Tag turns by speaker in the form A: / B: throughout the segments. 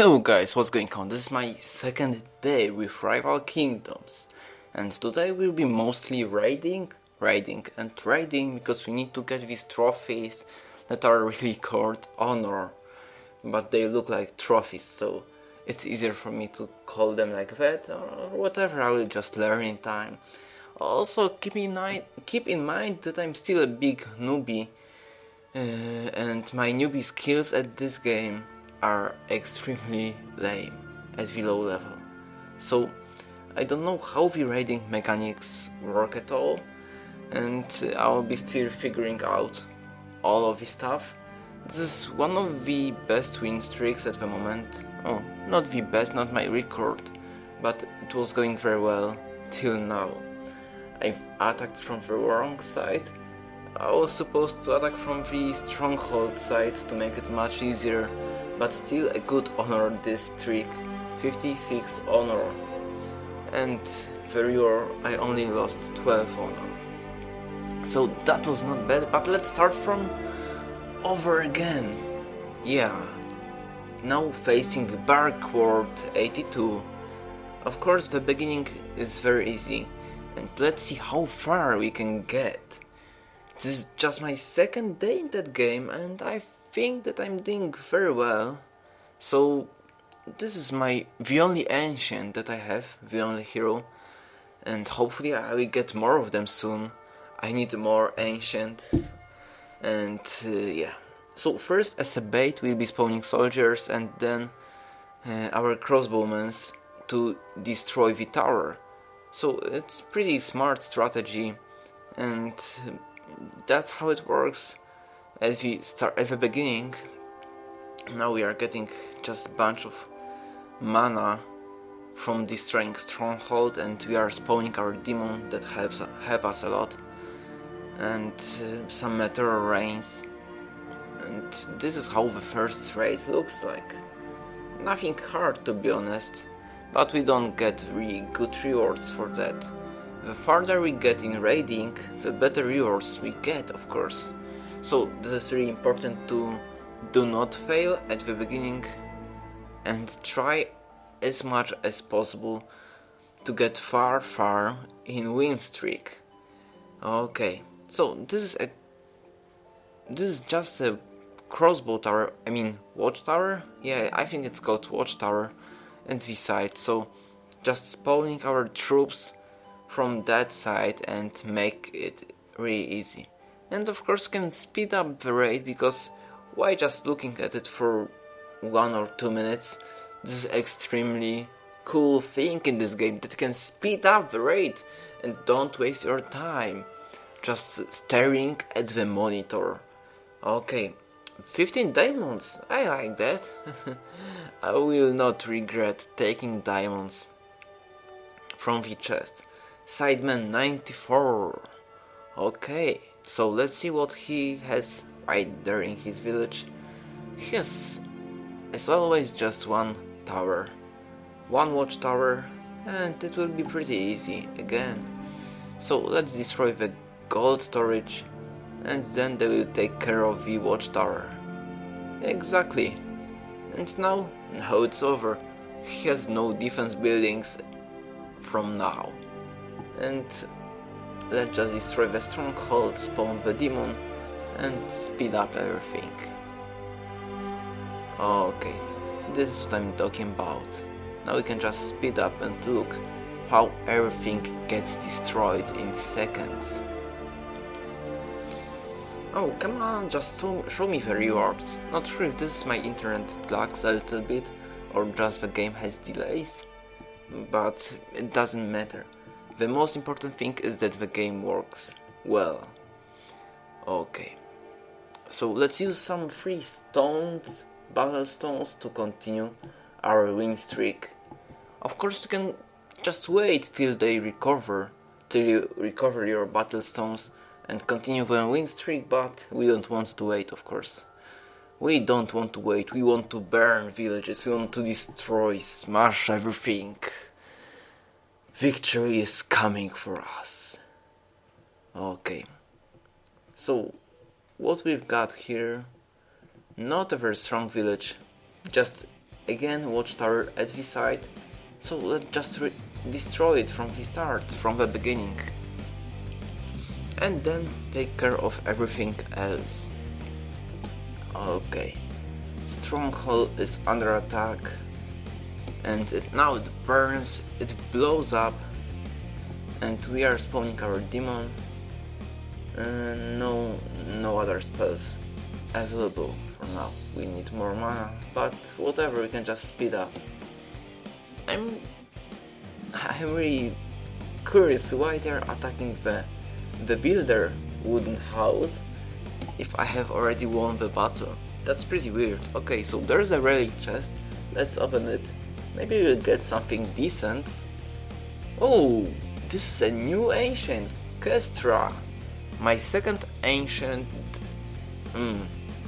A: Hello guys, what's going on? This is my second day with Rival Kingdoms and today we'll be mostly raiding, raiding and raiding because we need to get these trophies that are really called honor but they look like trophies so it's easier for me to call them like that or whatever I will just learn in time. Also keep in mind, keep in mind that I'm still a big newbie uh, and my newbie skills at this game are extremely lame at the low level. So I don't know how the raiding mechanics work at all and I'll be still figuring out all of this stuff. This is one of the best win streaks at the moment. Oh, not the best, not my record, but it was going very well till now. I've attacked from the wrong side. I was supposed to attack from the stronghold side to make it much easier but still a good honor this streak, 56 honor. And for your I only lost 12 honor. So that was not bad, but let's start from over again. Yeah, now facing Barkward 82. Of course the beginning is very easy, and let's see how far we can get. This is just my second day in that game and I think that I'm doing very well. So this is my the only ancient that I have, the only hero, and hopefully I will get more of them soon. I need more ancients, and uh, yeah. So first as a bait we'll be spawning soldiers and then uh, our crossbowmen to destroy the tower. So it's pretty smart strategy and that's how it works at the start at the beginning now we are getting just a bunch of mana from destroying stronghold and we are spawning our demon that helps help us a lot and uh, some meteor rains. And this is how the first raid looks like. Nothing hard to be honest but we don't get really good rewards for that. The farther we get in raiding the better rewards we get of course so this is really important to do not fail at the beginning and try as much as possible to get far far in win streak. Okay, so this is a this is just a crossbow tower, I mean watchtower? Yeah, I think it's called watchtower and the side, so just spawning our troops from that side and make it really easy. And of course can speed up the raid because why just looking at it for one or two minutes? This is extremely cool thing in this game that can speed up the raid and don't waste your time just staring at the monitor. Okay, 15 diamonds, I like that. I will not regret taking diamonds from the chest. Sideman 94. Okay, so let's see what he has right there in his village. He has, as always, just one tower. One watchtower, and it will be pretty easy again. So let's destroy the gold storage, and then they will take care of the watchtower. Exactly. And now, now it's over. He has no defense buildings from now. And Let's just destroy the stronghold, spawn the demon, and speed up everything. Okay, this is what I'm talking about. Now we can just speed up and look how everything gets destroyed in seconds. Oh, come on, just show, show me the rewards. Not sure if this is my internet lags a little bit, or just the game has delays, but it doesn't matter. The most important thing is that the game works well. Okay. So let's use some free stones, battle stones to continue our win streak. Of course you can just wait till they recover, till you recover your battle stones and continue the win streak, but we don't want to wait of course. We don't want to wait, we want to burn villages, we want to destroy, smash everything. Victory is coming for us. Okay. So, what we've got here, not a very strong village, just again watchtower at the side, so let's just destroy it from the start, from the beginning. And then take care of everything else. Okay. Stronghold is under attack. And it, now it burns, it blows up. And we are spawning our demon. Uh, no, no other spells available for now. We need more mana, but whatever, we can just speed up. I'm, I'm really curious why they're attacking the, the builder wooden house if I have already won the battle. That's pretty weird. Okay, so there's a relic chest. Let's open it. Maybe we'll get something decent. Oh, this is a new ancient, Kestra. My second ancient, hmm,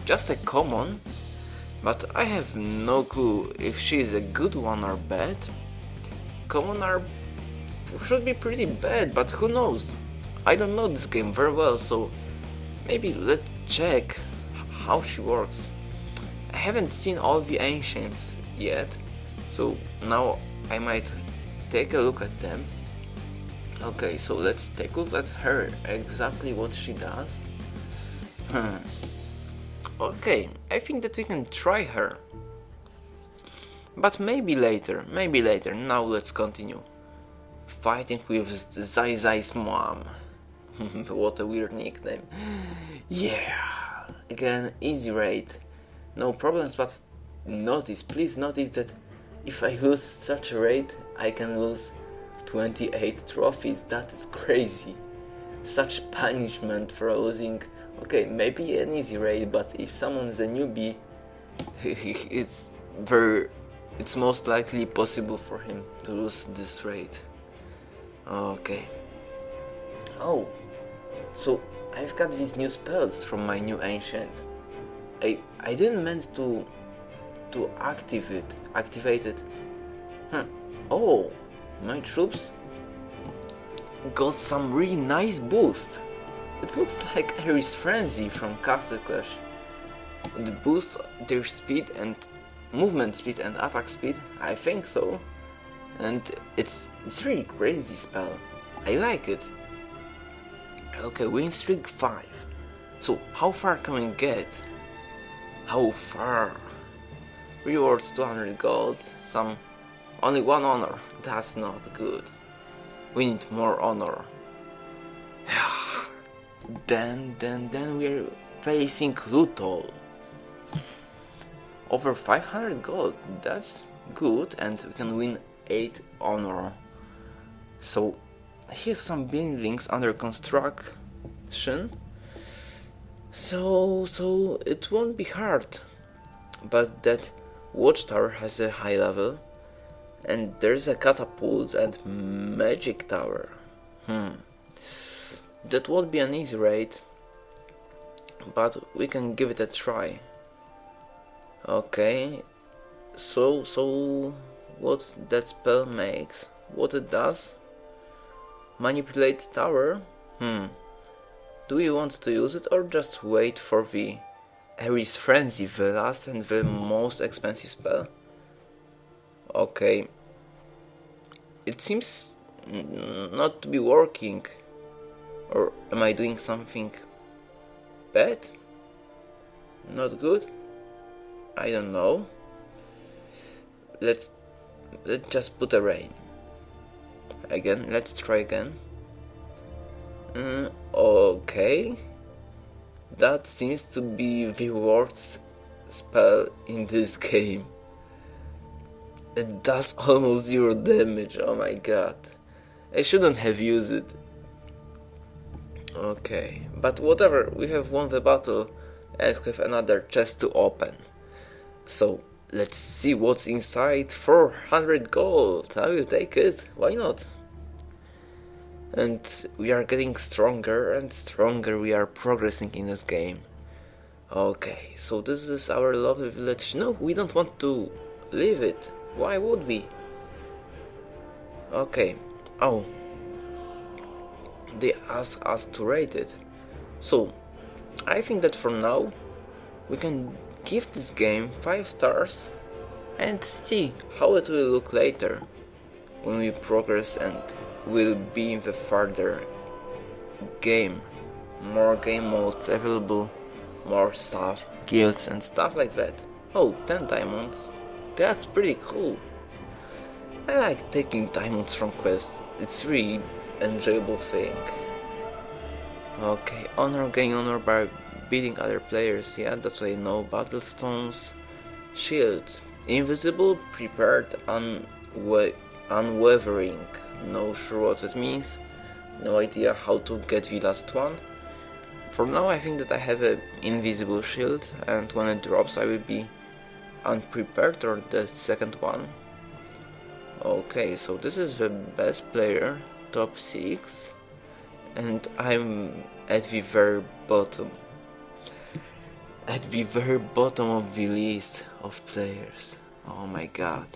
A: just a common, but I have no clue if she is a good one or bad. Common are should be pretty bad, but who knows? I don't know this game very well, so maybe let's check how she works. I haven't seen all the ancients yet, so now I might take a look at them. Okay, so let's take a look at her, exactly what she does. Hmm. Okay, I think that we can try her. But maybe later, maybe later, now let's continue. Fighting with Zai Zai's mom. what a weird nickname. Yeah, again, easy raid. No problems, but notice, please notice that if I lose such a raid, I can lose 28 trophies. That is crazy. Such punishment for losing okay, maybe an easy raid, but if someone is a newbie, it's very, it's most likely possible for him to lose this raid. Okay. Oh, so I've got these new spells from my new ancient. I I didn't meant to to activate activate it. Huh. Oh, my troops got some really nice boost. It looks like Ares Frenzy from Castle Clash. It boosts their speed and movement speed and attack speed, I think so. And it's it's really crazy spell. I like it. Okay, win streak 5. So how far can we get? How far? Rewards 200 gold, some only one honor. That's not good. We need more honor. Then, then, then we're facing Lutol. Over 500 gold, that's good, and we can win 8 honor. So, here's some buildings under construction. So, so it won't be hard. But that watchtower has a high level, and there's a catapult and magic tower. Hmm. That won't be an easy raid, but we can give it a try. Okay, so, so what that spell makes, what it does? Manipulate tower? Hmm. Do you want to use it or just wait for the Ares Frenzy, the last and the most expensive spell? Okay. It seems not to be working. Or am I doing something bad? Not good? I don't know. Let's let's just put a rain. Again, let's try again. Mm, okay. That seems to be the worst spell in this game. It does almost zero damage, oh my god. I shouldn't have used it. Okay, but whatever, we have won the battle and we have another chest to open. So, let's see what's inside 400 gold. I will take it, why not? And we are getting stronger and stronger, we are progressing in this game. Okay, so this is our lovely village. No, we don't want to leave it. Why would we? Okay. Oh, they ask us to rate it. So, I think that for now, we can give this game 5 stars and see how it will look later when we progress and will be in the further game. More game modes available, more stuff, guilds and stuff like that. Oh, 10 diamonds. That's pretty cool. I like taking diamonds from quests. It's really enjoyable thing. Okay, honor gain honor by beating other players. Yeah, that's why no. Battle stones, shield, invisible, prepared, unwa unwavering. No sure what it means. No idea how to get the last one. For now, I think that I have an invisible shield, and when it drops, I will be unprepared or the second one. Okay, so this is the best player, top 6, and I'm at the very bottom. At the very bottom of the list of players. Oh my god.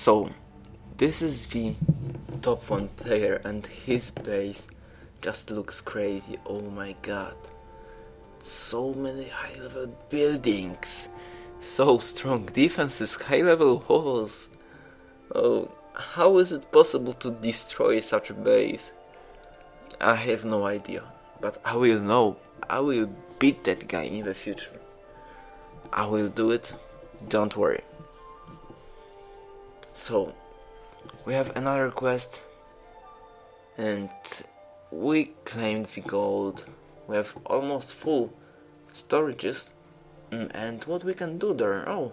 A: So, this is the top 1 player and his base just looks crazy. Oh my god. So many high level buildings so strong defenses, high level walls. Oh, how is it possible to destroy such a base? I have no idea, but I will know. I will beat that guy in the future. I will do it, don't worry. So, we have another quest, and we claimed the gold. We have almost full storages Mm, and what we can do there? Oh,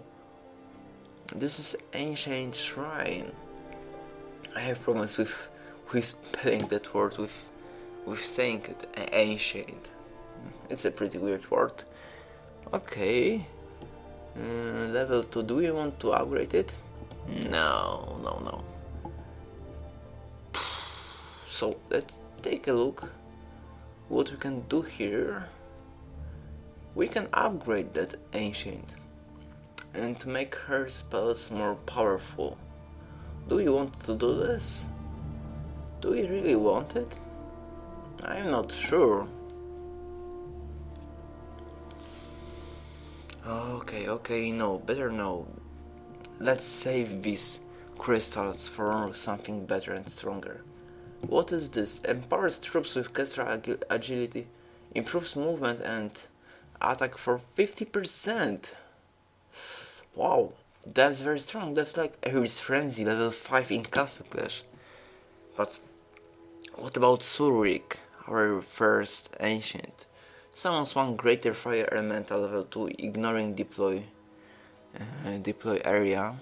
A: this is ancient shrine. I have problems with with spelling that word with with saying it ancient. It's a pretty weird word. Okay. Uh, level 2. Do we want to upgrade it? No, no, no. So let's take a look what we can do here we can upgrade that ancient and make her spells more powerful. Do we want to do this? Do we really want it? I'm not sure. Okay, okay, no, better no. Let's save these crystals for something better and stronger. What is this? Empowers troops with extra agility, improves movement and attack for 50%. Wow, that's very strong. That's like Ares Frenzy level 5 in Castle Clash. But what about Surik, our first ancient? Summons one greater fire elemental level 2, ignoring deploy uh, deploy area.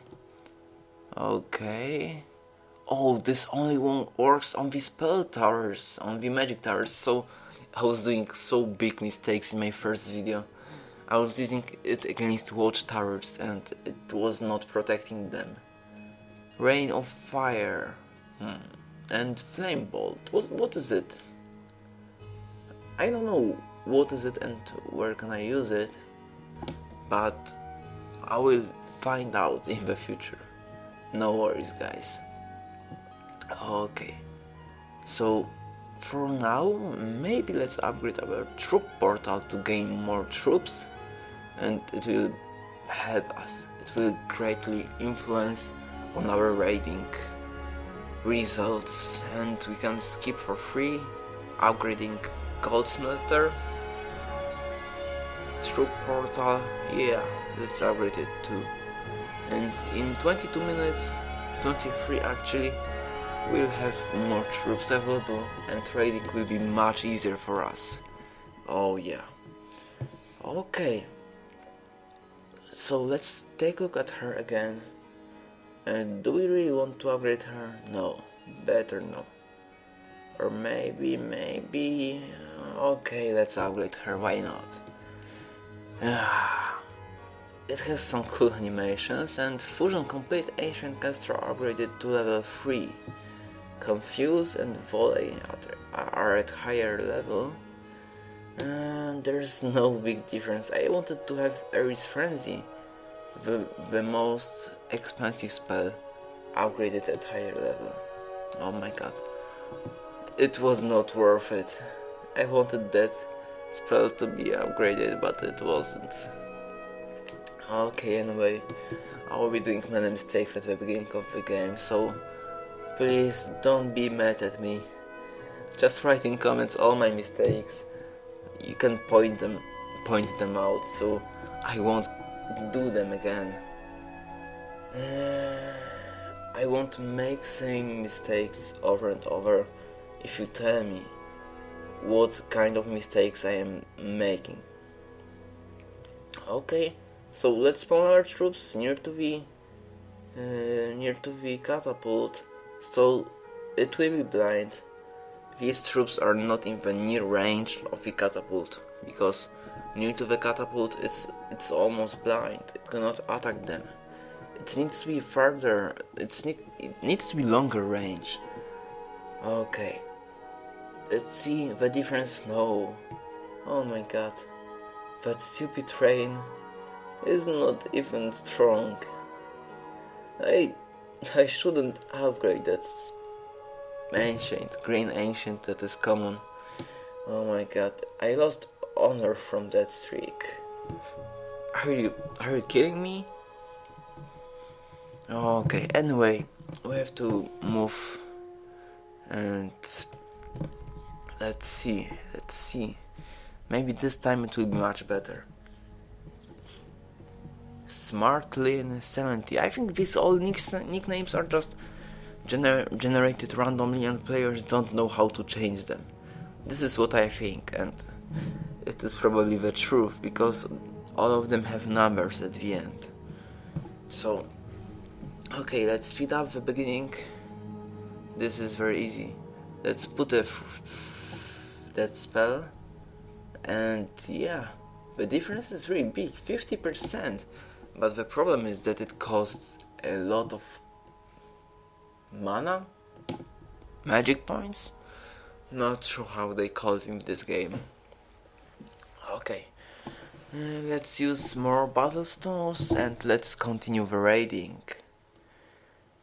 A: Okay. Oh, this only one works on the spell towers, on the magic towers. So I was doing so big mistakes in my first video. I was using it against watchtowers and it was not protecting them. Rain of Fire hmm. and Flame Bolt. What, what is it? I don't know what is it and where can I use it, but I will find out in the future. No worries guys. Okay, so for now, maybe let's upgrade our troop portal to gain more troops and it will help us. It will greatly influence on our raiding results and we can skip for free upgrading gold smelter troop portal yeah let's upgrade it too and in 22 minutes 23 actually we'll have more troops available and trading will be much easier for us. Oh yeah. Okay. So let's take a look at her again. And do we really want to upgrade her? No. Better no. Or maybe, maybe... Uh, okay, let's upgrade her, why not? Ah. it has some cool animations and Fusion Complete Ancient Castor upgraded to level 3. Confuse and Volley are at higher level. And there's no big difference. I wanted to have Ares Frenzy, the, the most expensive spell, upgraded at higher level. Oh my god. It was not worth it. I wanted that spell to be upgraded, but it wasn't. Okay, anyway, I will be doing many mistakes at the beginning of the game, so please don't be mad at me. Just write in comments all my mistakes. You can point them point them out so I won't do them again. Uh, I won't make same mistakes over and over if you tell me what kind of mistakes I am making. Okay, so let's spawn our troops near to the uh, near to the catapult, so it will be blind. These troops are not in the near range of the catapult because near to the catapult it's it's almost blind. It cannot attack them. It needs to be further. It's need it needs to be longer range. Okay. Let's see the difference now. Oh my god. That stupid train is not even strong. I I shouldn't upgrade that ancient, green ancient that is common. Oh my god, I lost honor from that streak. Are you are you kidding me? Okay, anyway, we have to move and let's see, let's see. Maybe this time it will be much better. Smartlin 70. I think these all nicknames are just gener generated randomly and players don't know how to change them. This is what I think and it is probably the truth because all of them have numbers at the end. So, okay, let's speed up the beginning. This is very easy. Let's put a that spell and yeah, the difference is really big, 50%. But the problem is that it costs a lot of mana, magic points. Not sure how they call it in this game. Okay, uh, let's use more battle stones and let's continue the raiding.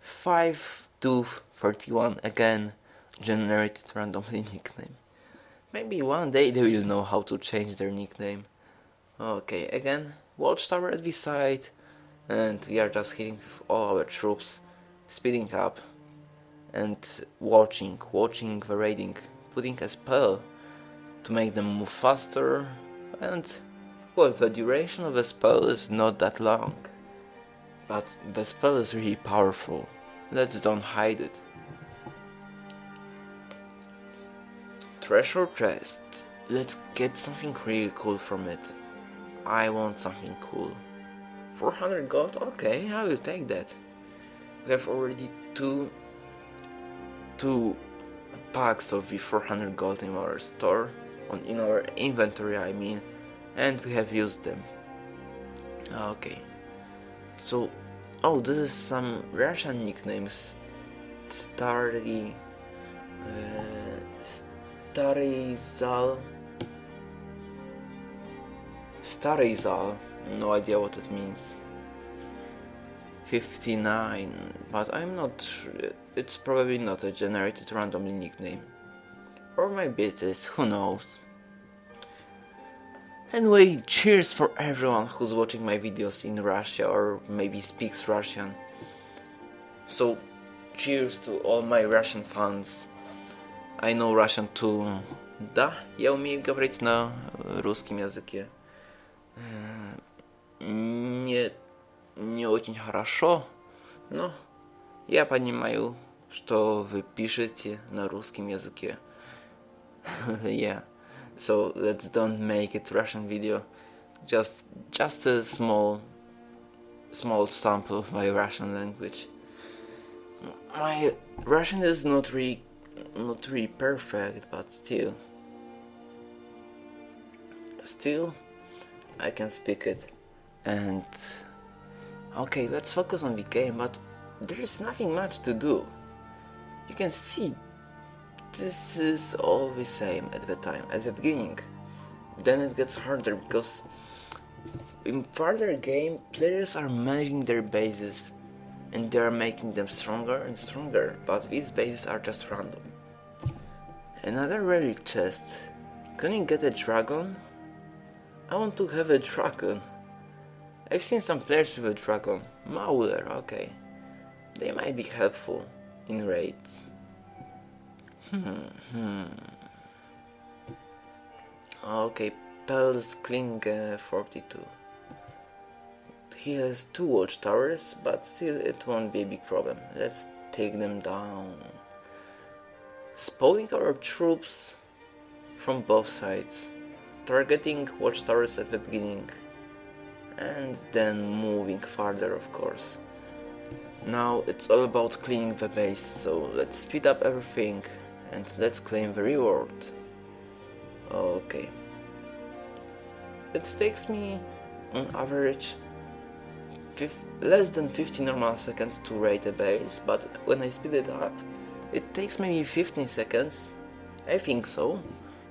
A: 5 to 31 again generated randomly nickname. Maybe one day they will know how to change their nickname. Okay, again, watchtower at the side and we are just hitting all our troops, speeding up and watching, watching the raiding, putting a spell to make them move faster and well the duration of a spell is not that long but the spell is really powerful let's don't hide it treasure chest let's get something really cool from it. I want something cool. 400 gold? Okay I will take that. We have already two two packs of the 400 gold in our store on in our inventory I mean and we have used them. Okay. So oh this is some Russian nicknames. Starry uh, Starizal Starizal no idea what it means. 59 but I'm not sure. It's probably not a generated randomly nickname. Or maybe it is. Who knows? Anyway, cheers for everyone who's watching my videos in Russia or maybe speaks Russian. So, cheers to all my Russian fans. I know Russian too. Да, я умею говорить на русском языке. Не, не очень хорошо, но я понимаю, что вы пишете на русском языке. yeah so let's don't make it Russian video just just a small small sample of my Russian language my Russian is not really not really perfect but still. Still I can speak it. And okay let's focus on the game but there is nothing much to do. You can see this is all the same at the time, at the beginning. Then it gets harder because in further game, players are managing their bases and they are making them stronger and stronger, but these bases are just random. Another relic chest. Can you get a dragon? I want to have a dragon. I've seen some players with a dragon. Mauler, okay. They might be helpful in raids. Hmm, hmm. Okay, Pels Kling uh, 42. He has two watchtowers, but still it won't be a big problem. Let's take them down. Spawning our troops from both sides, targeting watchtowers at the beginning, and then moving farther, of course. Now it's all about cleaning the base, so let's speed up everything and let's claim the reward. Okay. It takes me on average less than 50 normal seconds to raid a base, but when I speed it up, it takes maybe 15 seconds. I think so.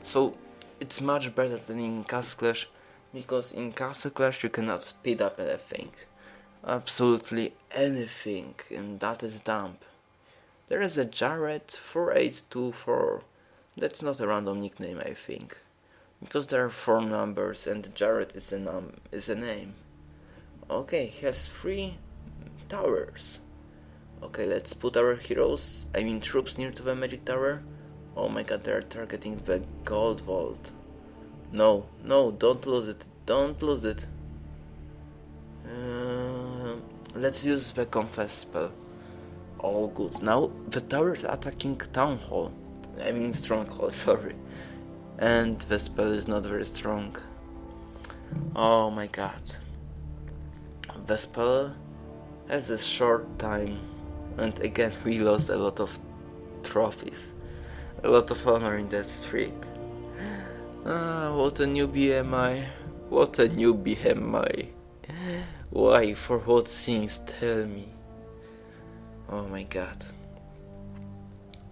A: So it's much better than in Castle Clash, because in Castle Clash you cannot speed up anything. Absolutely anything, and that is dumb. There is a Jared 4824. That's not a random nickname, I think. Because there are four numbers and Jared is a num is a name. Okay, he has three towers. Okay, let's put our heroes, I mean troops near to the magic tower. Oh my god, they're targeting the gold vault. No, no, don't lose it, don't lose it. Uh, let's use the Confuse spell. All good. Now the tower is attacking town hall. I mean stronghold, sorry. And the spell is not very strong. Oh my god. The spell has a short time and again we lost a lot of trophies. A lot of honor in that streak. Ah, what a newbie am I. What a newbie am I. Why, for what sins, tell me. Oh my god.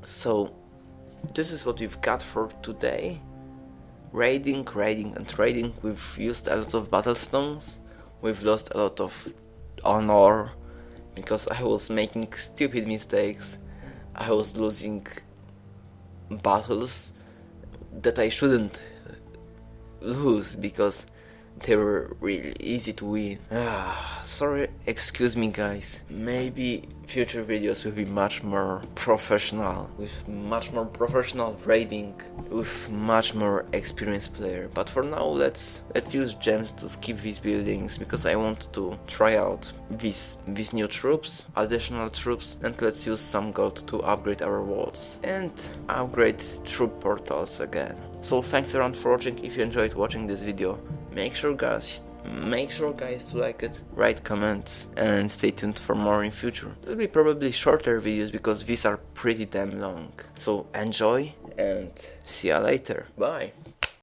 A: So, this is what we've got for today. Raiding, raiding and raiding. We've used a lot of battle stones. We've lost a lot of honor because I was making stupid mistakes. I was losing battles that I shouldn't lose because they were really easy to win. Ah, sorry, excuse me guys. Maybe future videos will be much more professional, with much more professional raiding, with much more experienced player. But for now, let's let's use gems to skip these buildings because I want to try out these these new troops, additional troops, and let's use some gold to upgrade our walls and upgrade troop portals again. So thanks around for watching. If you enjoyed watching this video, make sure guys make sure guys to like it write comments and stay tuned for more in future. It will be probably shorter videos because these are pretty damn long. So enjoy and see ya later. Bye